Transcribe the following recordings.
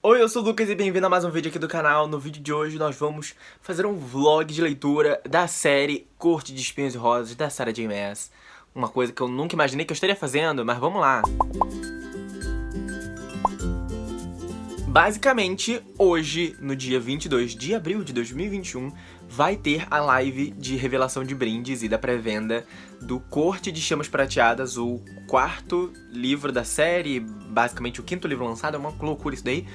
Oi, eu sou o Lucas e bem-vindo a mais um vídeo aqui do canal. No vídeo de hoje nós vamos fazer um vlog de leitura da série Corte de Espinhos e Rosas da Sarah J Maas. Uma coisa que eu nunca imaginei que eu estaria fazendo, mas vamos lá. Basicamente, hoje, no dia 22 de abril de 2021, vai ter a live de revelação de brindes e da pré-venda do Corte de Chamas Prateadas, o quarto livro da série, basicamente o quinto livro lançado, é uma loucura isso daí.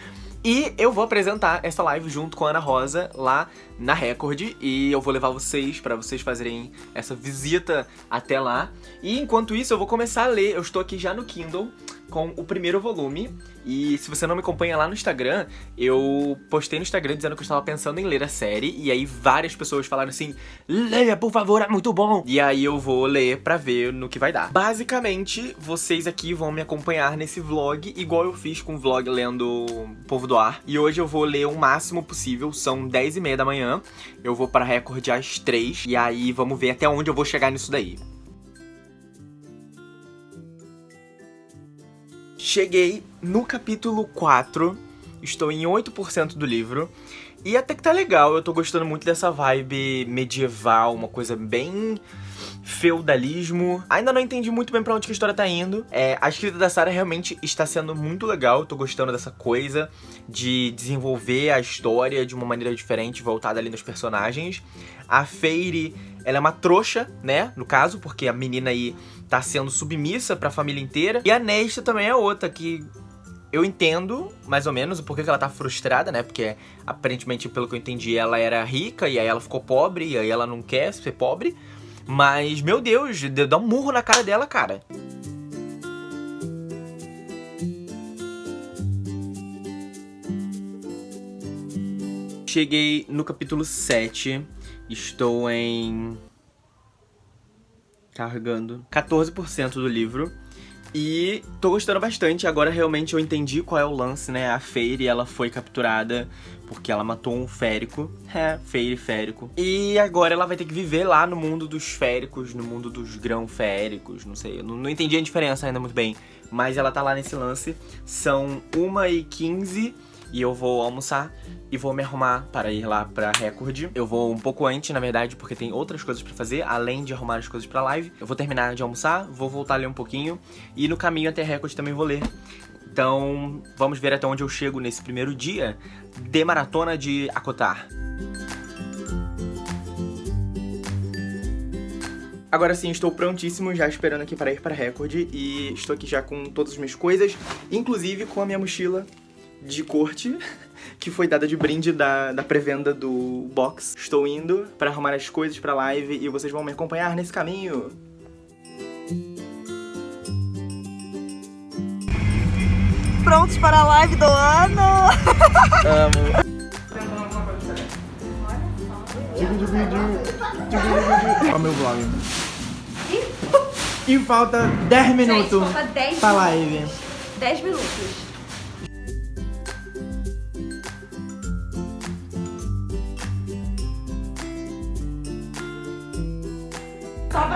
E eu vou apresentar essa live junto com a Ana Rosa lá na Record e eu vou levar vocês para vocês fazerem essa visita até lá. E enquanto isso eu vou começar a ler, eu estou aqui já no Kindle com o primeiro volume. E se você não me acompanha lá no Instagram, eu postei no Instagram dizendo que eu estava pensando em ler a série. E aí várias pessoas falaram assim, leia por favor, é muito bom. E aí eu vou ler pra ver no que vai dar. Basicamente, vocês aqui vão me acompanhar nesse vlog, igual eu fiz com o vlog lendo Povo do Ar. E hoje eu vou ler o máximo possível, são 10 e meia da manhã. Eu vou para recorde às 3. E aí vamos ver até onde eu vou chegar nisso daí. Cheguei no capítulo 4, estou em 8% do livro, e até que tá legal, eu tô gostando muito dessa vibe medieval, uma coisa bem feudalismo. Ainda não entendi muito bem pra onde que a história tá indo. É, a escrita da Sarah realmente está sendo muito legal, tô gostando dessa coisa de desenvolver a história de uma maneira diferente, voltada ali nos personagens. A Feire, ela é uma trouxa, né, no caso, porque a menina aí tá sendo submissa pra família inteira. E a Nesta também é outra que eu entendo, mais ou menos, o porquê que ela tá frustrada, né? Porque, aparentemente, pelo que eu entendi, ela era rica e aí ela ficou pobre e aí ela não quer ser pobre. Mas, meu Deus, dá um murro na cara dela, cara. Cheguei no capítulo 7. Estou em carregando 14% do livro. E tô gostando bastante, agora realmente eu entendi qual é o lance, né? A Feire, ela foi capturada porque ela matou um férico. É, Feire férico. E agora ela vai ter que viver lá no mundo dos féricos, no mundo dos grão féricos, não sei. Eu não, não entendi a diferença ainda muito bem. Mas ela tá lá nesse lance. São 1h15 e eu vou almoçar e vou me arrumar para ir lá pra Record. Eu vou um pouco antes, na verdade, porque tem outras coisas pra fazer, além de arrumar as coisas pra live. Eu vou terminar de almoçar, vou voltar a ler um pouquinho e no caminho até Record também vou ler. Então, vamos ver até onde eu chego nesse primeiro dia de maratona de Acotar. Agora sim, estou prontíssimo, já esperando aqui para ir para Record e estou aqui já com todas as minhas coisas, inclusive com a minha mochila de corte que foi dada de brinde da, da pré-venda do box. Estou indo para arrumar as coisas pra live e vocês vão me acompanhar nesse caminho. Prontos para a live do ano! Amo. Olha o meu vlog. E falta 10 minutos falta 10 pra live. 10 minutos.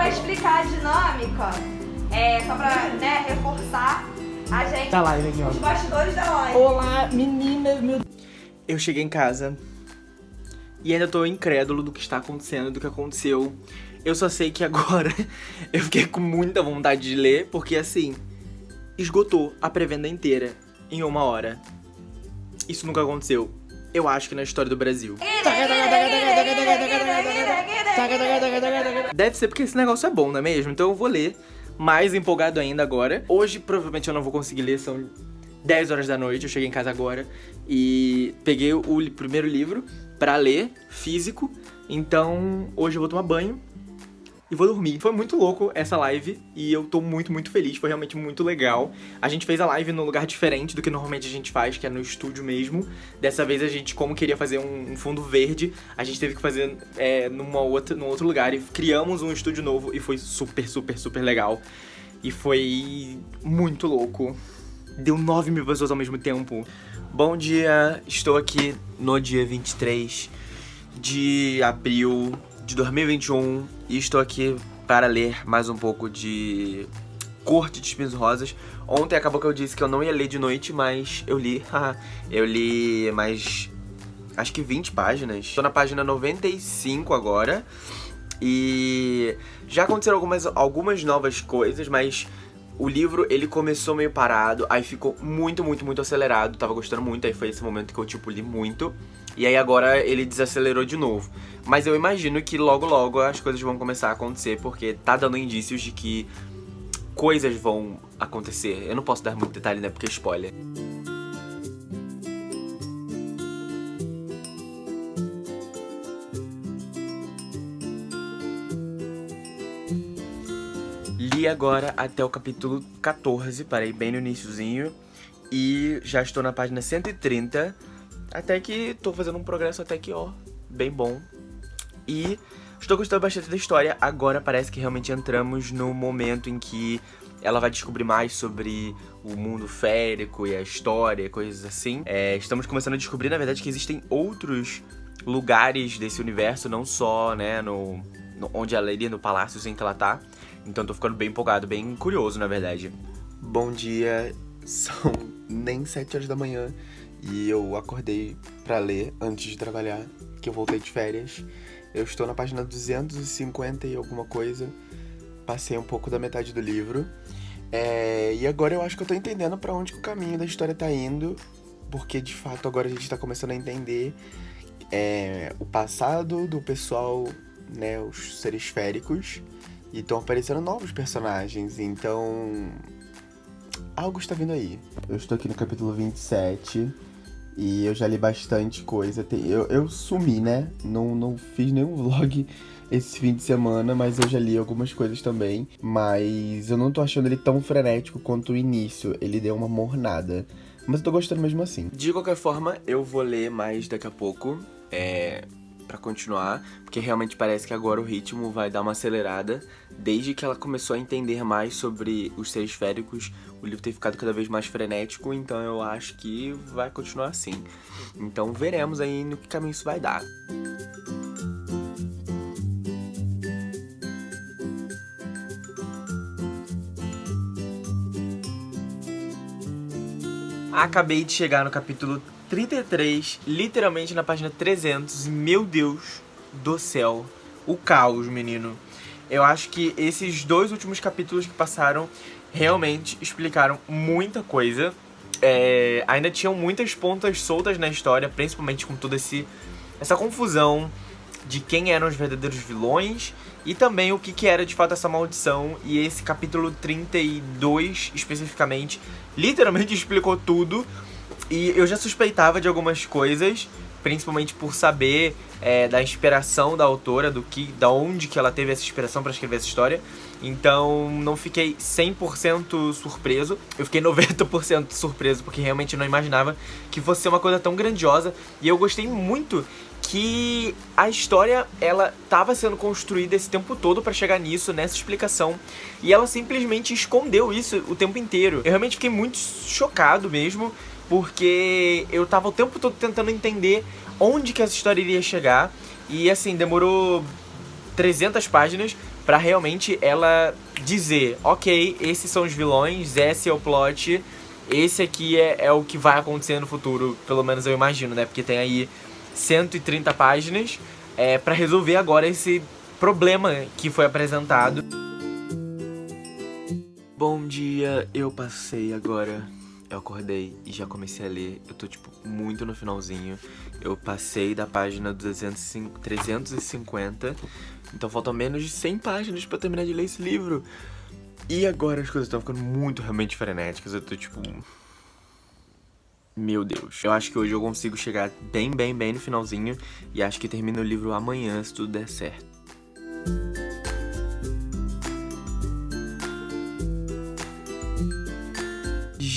Pra explicar a dinâmica, é, só pra né, reforçar a gente, Tá live aqui, ó. os bastidores da live. Olá, meninas, meu... Eu cheguei em casa e ainda tô incrédulo do que está acontecendo, do que aconteceu. Eu só sei que agora eu fiquei com muita vontade de ler, porque assim, esgotou a pré-venda inteira em uma hora. Isso nunca aconteceu. Eu acho que na história do Brasil. Deve ser porque esse negócio é bom, não é mesmo? Então eu vou ler, mais empolgado ainda agora. Hoje provavelmente eu não vou conseguir ler, são 10 horas da noite, eu cheguei em casa agora e peguei o primeiro livro pra ler, físico. Então hoje eu vou tomar banho e vou dormir. Foi muito louco essa live e eu tô muito, muito feliz. Foi realmente muito legal. A gente fez a live num lugar diferente do que normalmente a gente faz, que é no estúdio mesmo. Dessa vez a gente, como queria fazer um, um fundo verde, a gente teve que fazer é, numa outra, num outro lugar e criamos um estúdio novo e foi super, super, super legal. E foi muito louco. Deu 9 mil pessoas ao mesmo tempo. Bom dia, estou aqui no dia 23 de abril de 2021 e estou aqui para ler mais um pouco de Corte de Espinhos Rosas. Ontem acabou que eu disse que eu não ia ler de noite, mas eu li. eu li mais. Acho que 20 páginas. Tô na página 95 agora. E já aconteceram algumas, algumas novas coisas, mas o livro, ele começou meio parado, aí ficou muito, muito, muito acelerado, tava gostando muito, aí foi esse momento que eu, tipo, li muito. E aí agora ele desacelerou de novo. Mas eu imagino que logo, logo as coisas vão começar a acontecer, porque tá dando indícios de que coisas vão acontecer. Eu não posso dar muito detalhe, né, porque é spoiler. Li agora até o capítulo 14, parei bem no iníciozinho. E já estou na página 130. Até que tô fazendo um progresso até que, ó, bem bom. E estou gostando bastante da história. Agora parece que realmente entramos no momento em que ela vai descobrir mais sobre o mundo férico e a história, coisas assim. É, estamos começando a descobrir, na verdade, que existem outros lugares desse universo, não só, né, no, no onde ela iria, no palácio em que ela tá. Então tô ficando bem empolgado, bem curioso, na verdade. Bom dia, são nem 7 horas da manhã e eu acordei para ler antes de trabalhar, que eu voltei de férias. Eu estou na página 250 e alguma coisa, passei um pouco da metade do livro. É, e agora eu acho que eu tô entendendo para onde o caminho da história tá indo, porque de fato agora a gente tá começando a entender é, o passado do pessoal, né, os seres féricos, e estão aparecendo novos personagens, então. Algo está vindo aí. Eu estou aqui no capítulo 27 e eu já li bastante coisa. Eu, eu sumi, né? Não, não fiz nenhum vlog esse fim de semana, mas eu já li algumas coisas também. Mas eu não tô achando ele tão frenético quanto o início. Ele deu uma mornada. Mas eu tô gostando mesmo assim. De qualquer forma, eu vou ler mais daqui a pouco. É, continuar, porque realmente parece que agora o ritmo vai dar uma acelerada. Desde que ela começou a entender mais sobre os seres féricos, o livro tem ficado cada vez mais frenético, então eu acho que vai continuar assim. Então veremos aí no que caminho isso vai dar. Acabei de chegar no capítulo 33, literalmente na página 300. Meu Deus do céu. O caos, menino. Eu acho que esses dois últimos capítulos que passaram realmente explicaram muita coisa. É, ainda tinham muitas pontas soltas na história, principalmente com toda essa confusão de quem eram os verdadeiros vilões e também o que, que era de fato essa maldição. E esse capítulo 32, especificamente, literalmente explicou tudo. E eu já suspeitava de algumas coisas, principalmente por saber é, da inspiração da autora, do que, da onde que ela teve essa inspiração para escrever essa história. Então não fiquei 100% surpreso, eu fiquei 90% surpreso porque realmente não imaginava que fosse ser uma coisa tão grandiosa. E eu gostei muito que a história ela estava sendo construída esse tempo todo para chegar nisso, nessa explicação, e ela simplesmente escondeu isso o tempo inteiro. Eu realmente fiquei muito chocado mesmo porque eu tava o tempo todo tentando entender onde que essa história iria chegar. E assim, demorou 300 páginas para realmente ela dizer, ok, esses são os vilões, esse é o plot, esse aqui é, é o que vai acontecer no futuro, pelo menos eu imagino, né? Porque tem aí 130 páginas é, para resolver agora esse problema que foi apresentado. Bom dia, eu passei agora eu acordei e já comecei a ler. Eu tô, tipo, muito no finalzinho. Eu passei da página 205, 350. Então faltam menos de 100 páginas pra terminar de ler esse livro. E agora as coisas estão ficando muito realmente frenéticas. Eu tô, tipo... Meu Deus. Eu acho que hoje eu consigo chegar bem, bem, bem no finalzinho. E acho que termino o livro amanhã, se tudo der certo.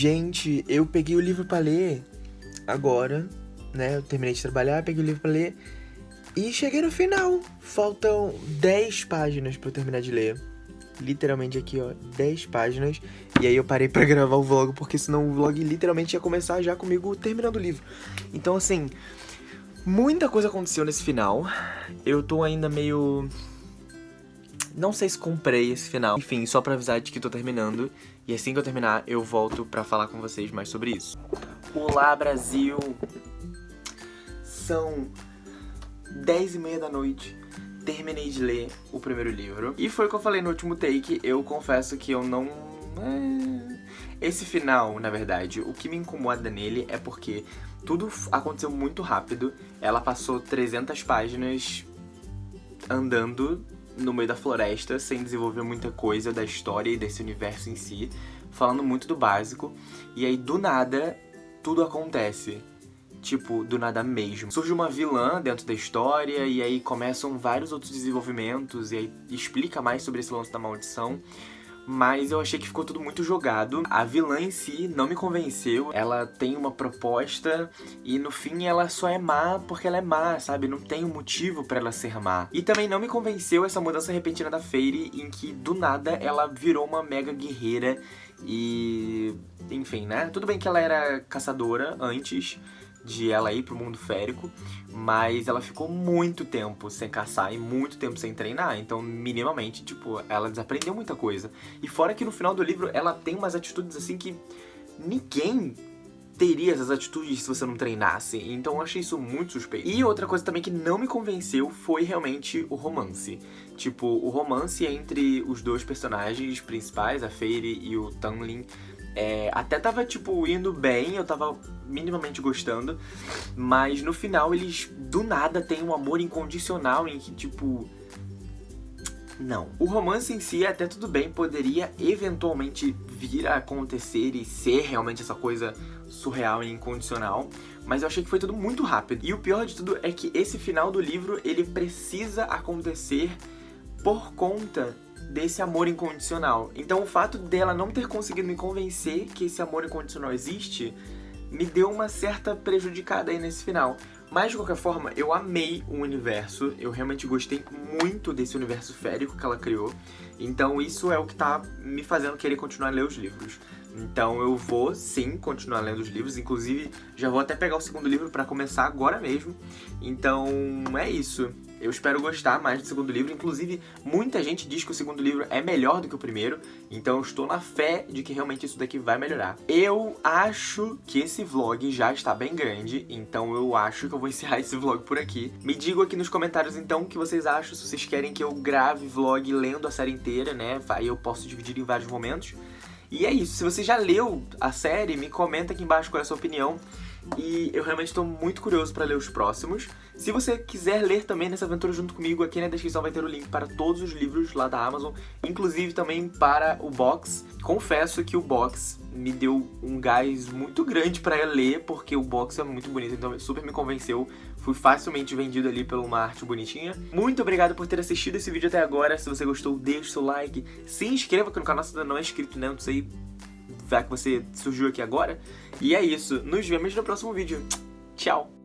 Gente, eu peguei o livro para ler agora, né? Eu terminei de trabalhar, peguei o livro para ler e cheguei no final. Faltam 10 páginas para eu terminar de ler. Literalmente aqui, ó, 10 páginas. E aí eu parei para gravar o vlog, porque senão o vlog literalmente ia começar já comigo terminando o livro. Então, assim, muita coisa aconteceu nesse final. Eu tô ainda meio não sei se comprei esse final. Enfim, só pra avisar de que tô terminando. E assim que eu terminar, eu volto pra falar com vocês mais sobre isso. Olá, Brasil! São 10 e meia da noite. Terminei de ler o primeiro livro. E foi o que eu falei no último take. Eu confesso que eu não... É... Esse final, na verdade, o que me incomoda nele é porque tudo aconteceu muito rápido. Ela passou 300 páginas andando no meio da floresta, sem desenvolver muita coisa da história e desse universo em si, falando muito do básico. E aí, do nada, tudo acontece. Tipo, do nada mesmo. Surge uma vilã dentro da história, e aí começam vários outros desenvolvimentos, e aí explica mais sobre esse lance da maldição mas eu achei que ficou tudo muito jogado. A vilã em si não me convenceu, ela tem uma proposta e no fim ela só é má porque ela é má, sabe? Não tem um motivo pra ela ser má. E também não me convenceu essa mudança repentina da Fairy em que do nada ela virou uma mega guerreira e... enfim, né? Tudo bem que ela era caçadora antes, de ela ir pro mundo férico, mas ela ficou muito tempo sem caçar e muito tempo sem treinar, então minimamente, tipo, ela desaprendeu muita coisa. E fora que no final do livro ela tem umas atitudes assim que ninguém teria essas atitudes se você não treinasse, então eu achei isso muito suspeito. E outra coisa também que não me convenceu foi realmente o romance. Tipo, o romance entre os dois personagens principais, a Fairy e o Tanlin, é, até tava, tipo, indo bem, eu tava minimamente gostando, mas no final eles, do nada, têm um amor incondicional em que, tipo... Não. O romance em si, até tudo bem, poderia eventualmente vir a acontecer e ser realmente essa coisa surreal e incondicional, mas eu achei que foi tudo muito rápido. E o pior de tudo é que esse final do livro, ele precisa acontecer por conta desse amor incondicional. Então o fato dela não ter conseguido me convencer que esse amor incondicional existe me deu uma certa prejudicada aí nesse final. Mas, de qualquer forma, eu amei o universo, eu realmente gostei muito desse universo férico que ela criou, então isso é o que tá me fazendo querer continuar a ler os livros. Então eu vou, sim, continuar lendo os livros, inclusive já vou até pegar o segundo livro pra começar agora mesmo. Então é isso. Eu espero gostar mais do segundo livro, inclusive muita gente diz que o segundo livro é melhor do que o primeiro, então eu estou na fé de que realmente isso daqui vai melhorar. Eu acho que esse vlog já está bem grande, então eu acho que eu vou encerrar esse vlog por aqui. Me digam aqui nos comentários então o que vocês acham, se vocês querem que eu grave vlog lendo a série inteira, né, aí eu posso dividir em vários momentos. E é isso, se você já leu a série, me comenta aqui embaixo qual é a sua opinião e eu realmente estou muito curioso para ler os próximos. Se você quiser ler também nessa aventura junto comigo, aqui na descrição vai ter o link para todos os livros lá da Amazon, inclusive também para o box. Confesso que o box me deu um gás muito grande para ler, porque o box é muito bonito, então super me convenceu. Fui facilmente vendido ali por uma arte bonitinha. Muito obrigado por ter assistido esse vídeo até agora. Se você gostou, deixe seu like. Se inscreva aqui no canal se ainda não é inscrito, né? Não sei já que você surgiu aqui agora. E é isso. Nos vemos no próximo vídeo. Tchau!